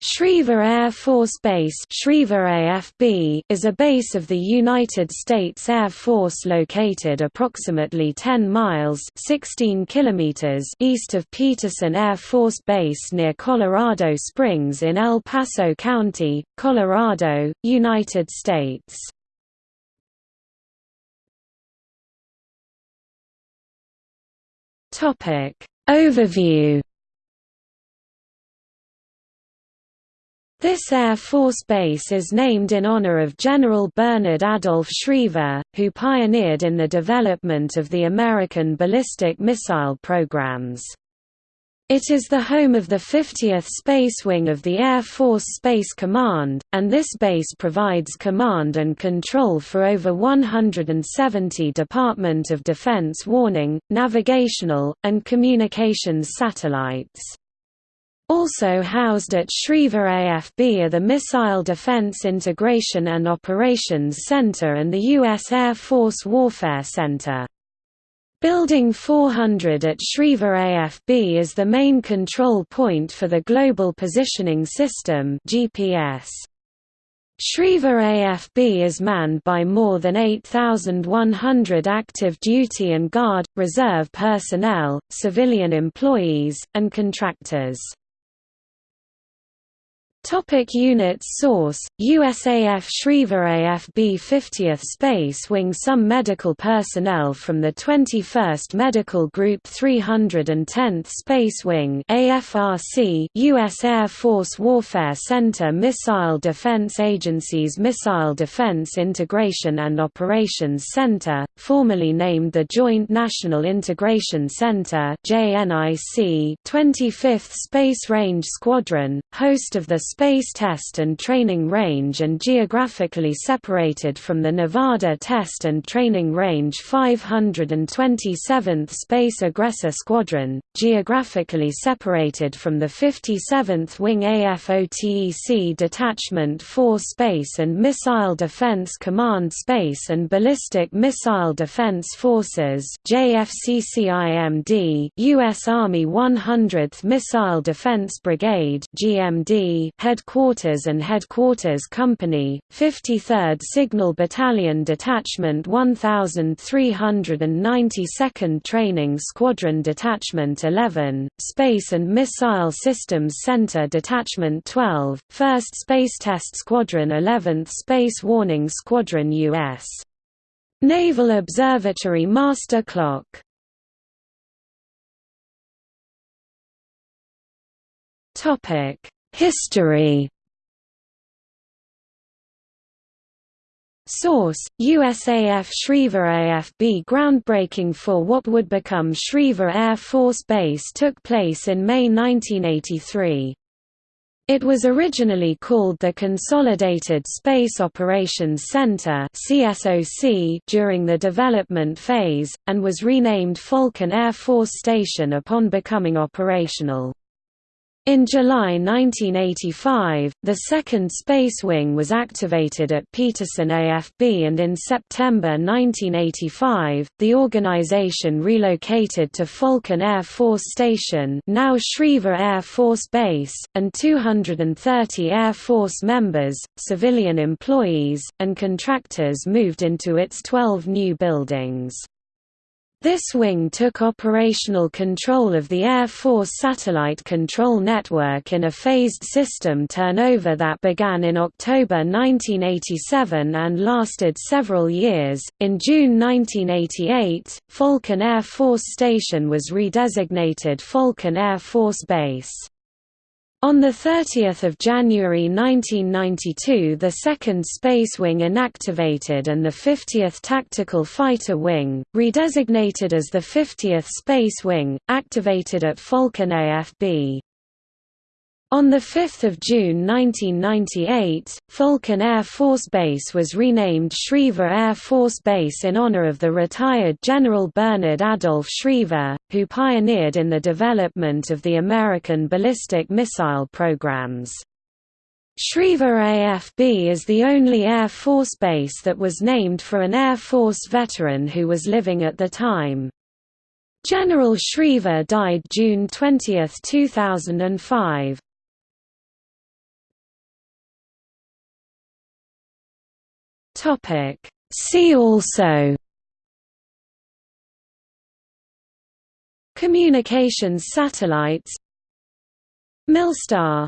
Schriever Air Force Base AFB is a base of the United States Air Force located approximately 10 miles 16 kilometers east of Peterson Air Force Base near Colorado Springs in El Paso County, Colorado, United States. Overview This Air Force Base is named in honor of General Bernard Adolph Schriever, who pioneered in the development of the American ballistic missile programs. It is the home of the 50th Space Wing of the Air Force Space Command, and this base provides command and control for over 170 Department of Defense warning, navigational, and communications satellites. Also housed at Schriever AFB are the Missile Defense Integration and Operations Center and the U.S. Air Force Warfare Center. Building 400 at Schriever AFB is the main control point for the Global Positioning System GPS. AFB is manned by more than 8,100 active duty and guard, reserve personnel, civilian employees, and contractors. Topic units Source, USAF Schriever AFB 50th Space Wing Some medical personnel from the 21st Medical Group 310th Space Wing AFRC U.S. Air Force Warfare Center Missile Defense Agency's Missile Defense Integration and Operations Center, formerly named the Joint National Integration Center 25th Space Range Squadron, host of the Space Test and Training Range and geographically separated from the Nevada Test and Training Range 527th Space Aggressor Squadron, geographically separated from the 57th Wing AFOTEC Detachment 4 Space and Missile Defense Command Space and Ballistic Missile Defense Forces JFCCIMD, U.S. Army 100th Missile Defense Brigade GMD Headquarters and Headquarters Company, 53rd Signal Battalion Detachment 1392nd Training Squadron Detachment 11, Space and Missile Systems Center Detachment 12, 1st Space Test Squadron 11th Space Warning Squadron U.S. Naval Observatory Master Clock Topic History Source: USAF Schriever AFB Groundbreaking for what would become Schriever Air Force Base took place in May 1983. It was originally called the Consolidated Space Operations Center during the development phase, and was renamed Falcon Air Force Station upon becoming operational. In July 1985, the second Space Wing was activated at Peterson AFB and in September 1985, the organization relocated to Falcon Air Force Station now Schriever Air Force Base, and 230 Air Force members, civilian employees, and contractors moved into its 12 new buildings. This wing took operational control of the Air Force Satellite Control Network in a phased system turnover that began in October 1987 and lasted several years. In June 1988, Falcon Air Force Station was redesignated Falcon Air Force Base. On 30 January 1992 the 2nd Space Wing inactivated and the 50th Tactical Fighter Wing, redesignated as the 50th Space Wing, activated at Falcon AFB. On 5 June 1998, Falcon Air Force Base was renamed Schriever Air Force Base in honor of the retired General Bernard Adolph Schriever, who pioneered in the development of the American ballistic missile programs. Schriever AFB is the only Air Force base that was named for an Air Force veteran who was living at the time. General Schriever died June 20, 2005. See also. Communications satellites. Milstar.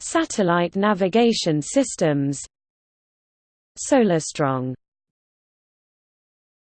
Satellite navigation systems. Solarstrong